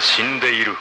死んでいる。